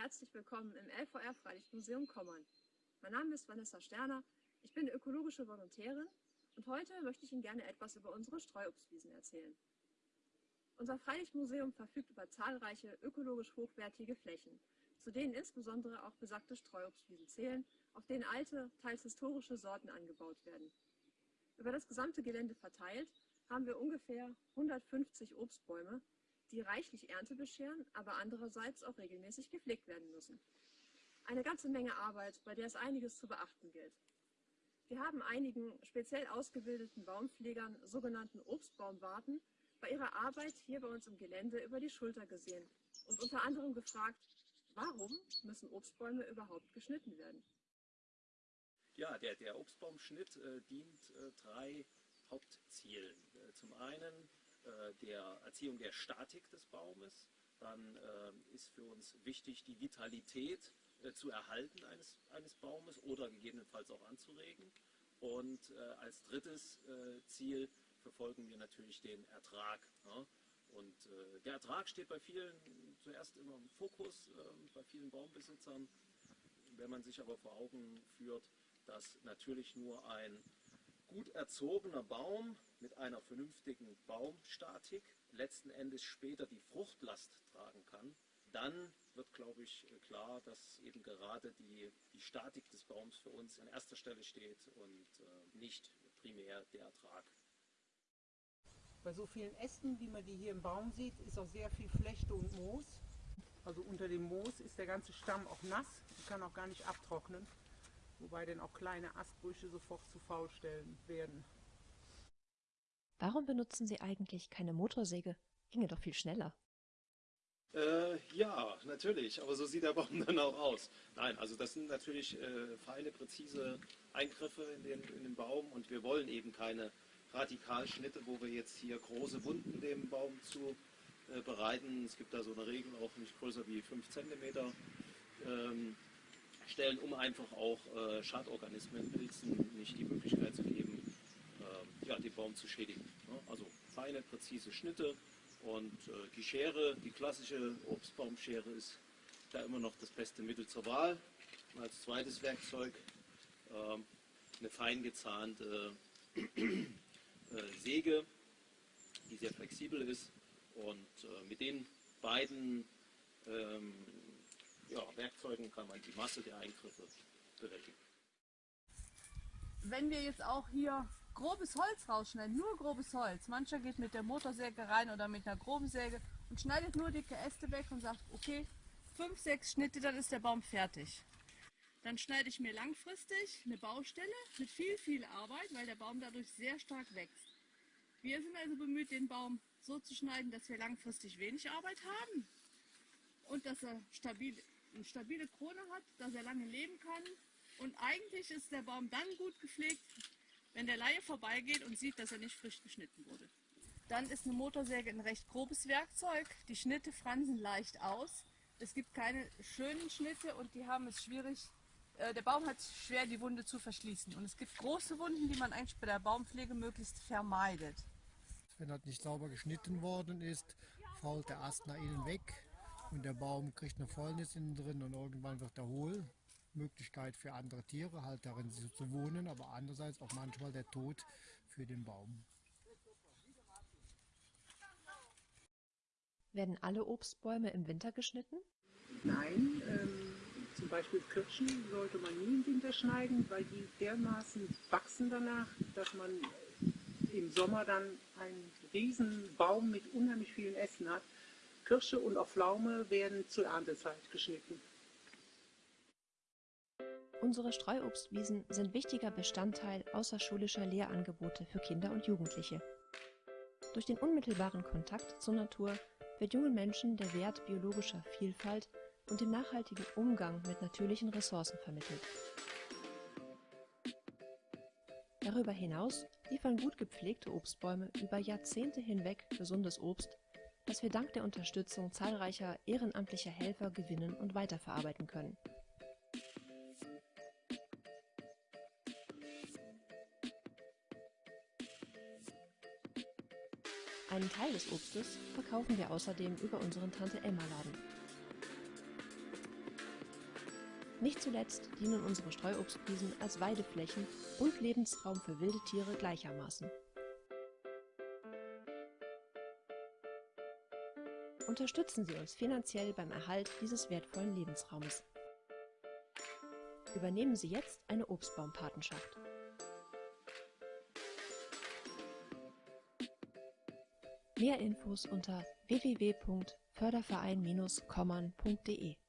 Herzlich willkommen im LVR Freilichtmuseum Kommern. Mein Name ist Vanessa Sterner, ich bin ökologische Volontärin und heute möchte ich Ihnen gerne etwas über unsere Streuobstwiesen erzählen. Unser Freilichtmuseum verfügt über zahlreiche ökologisch hochwertige Flächen, zu denen insbesondere auch besagte Streuobstwiesen zählen, auf denen alte, teils historische Sorten angebaut werden. Über das gesamte Gelände verteilt haben wir ungefähr 150 Obstbäume, die reichlich Ernte bescheren, aber andererseits auch regelmäßig gepflegt werden müssen. Eine ganze Menge Arbeit, bei der es einiges zu beachten gilt. Wir haben einigen speziell ausgebildeten Baumpflegern, sogenannten Obstbaumwarten, bei ihrer Arbeit hier bei uns im Gelände über die Schulter gesehen und unter anderem gefragt, warum müssen Obstbäume überhaupt geschnitten werden? Ja, der, der Obstbaumschnitt äh, dient äh, drei Hauptzielen. Äh, zum einen der Erziehung der Statik des Baumes. Dann äh, ist für uns wichtig, die Vitalität äh, zu erhalten eines, eines Baumes oder gegebenenfalls auch anzuregen. Und als drittes Ziel verfolgen wir natürlich den Ertrag. Ne? Und der Ertrag steht bei vielen zuerst immer im Fokus, ähm, bei vielen Baumbesitzern. Wenn man sich aber vor Augen führt, dass natürlich nur ein gut erzogener Baum mit einer vernünftigen Baumstatik letzten Endes später die Fruchtlast tragen kann, dann wird, glaube ich, klar, dass eben gerade die, die Statik des Baums für uns an erster Stelle steht und äh, nicht primär der Ertrag. Bei so vielen Ästen, wie man die hier im Baum sieht, ist auch sehr viel Flechte und Moos. Also unter dem Moos ist der ganze Stamm auch nass und kann auch gar nicht abtrocknen wobei dann auch kleine Astbrüche sofort zu Faulstellen werden. Warum benutzen Sie eigentlich keine Motorsäge? Ginge doch viel schneller. Äh, ja, natürlich, aber so sieht der Baum dann auch aus. Nein, also das sind natürlich äh, feine, präzise Eingriffe in den, in den Baum und wir wollen eben keine Radikalschnitte, wo wir jetzt hier große Wunden dem Baum zu äh, bereiten. Es gibt da so eine Regel auch nicht größer wie 5 cm. Ähm, stellen, um einfach auch äh, Schadorganismen, Pilzen nicht die Möglichkeit zu geben, äh, ja, den Baum zu schädigen. Ja, also feine, präzise Schnitte und äh, die Schere, die klassische Obstbaumschere ist da immer noch das beste Mittel zur Wahl. Und als zweites Werkzeug ähm, eine fein gezahnte äh, Säge, die sehr flexibel ist und äh, mit den beiden ähm, Werkzeugen kann man die Masse der Eingriffe bewältigen. Wenn wir jetzt auch hier grobes Holz rausschneiden, nur grobes Holz, mancher geht mit der Motorsäge rein oder mit einer groben Säge und schneidet nur dicke Äste weg und sagt, okay, fünf, sechs Schnitte, dann ist der Baum fertig. Dann schneide ich mir langfristig eine Baustelle mit viel, viel Arbeit, weil der Baum dadurch sehr stark wächst. Wir sind also bemüht, den Baum so zu schneiden, dass wir langfristig wenig Arbeit haben und dass er stabil eine stabile Krone hat, dass er lange leben kann. Und eigentlich ist der Baum dann gut gepflegt, wenn der Laie vorbeigeht und sieht, dass er nicht frisch geschnitten wurde. Dann ist eine Motorsäge ein recht grobes Werkzeug. Die Schnitte fransen leicht aus. Es gibt keine schönen Schnitte und die haben es schwierig. Äh, der Baum hat schwer, die Wunde zu verschließen. Und es gibt große Wunden, die man eigentlich bei der Baumpflege möglichst vermeidet. Wenn das nicht sauber geschnitten worden ist, fault der Ast nach innen weg und der Baum kriegt eine Fäulnis innen drin und irgendwann wird er hohl. Möglichkeit für andere Tiere halt darin zu wohnen, aber andererseits auch manchmal der Tod für den Baum. Werden alle Obstbäume im Winter geschnitten? Nein, ähm, zum Beispiel Kirschen sollte man nie im Winter schneiden, weil die dermaßen wachsen danach, dass man im Sommer dann einen riesen Baum mit unheimlich vielen Ästen hat. Kirsche und auch Pflaume werden zur Erntezeit geschnitten. Unsere Streuobstwiesen sind wichtiger Bestandteil außerschulischer Lehrangebote für Kinder und Jugendliche. Durch den unmittelbaren Kontakt zur Natur wird jungen Menschen der Wert biologischer Vielfalt und dem nachhaltigen Umgang mit natürlichen Ressourcen vermittelt. Darüber hinaus liefern gut gepflegte Obstbäume über Jahrzehnte hinweg gesundes Obst das wir dank der Unterstützung zahlreicher ehrenamtlicher Helfer gewinnen und weiterverarbeiten können. Einen Teil des Obstes verkaufen wir außerdem über unseren Tante-Emma-Laden. Nicht zuletzt dienen unsere Streuobstwiesen als Weideflächen und Lebensraum für wilde Tiere gleichermaßen. Unterstützen Sie uns finanziell beim Erhalt dieses wertvollen Lebensraumes. Übernehmen Sie jetzt eine Obstbaumpatenschaft. Mehr Infos unter www.förderverein-kommern.de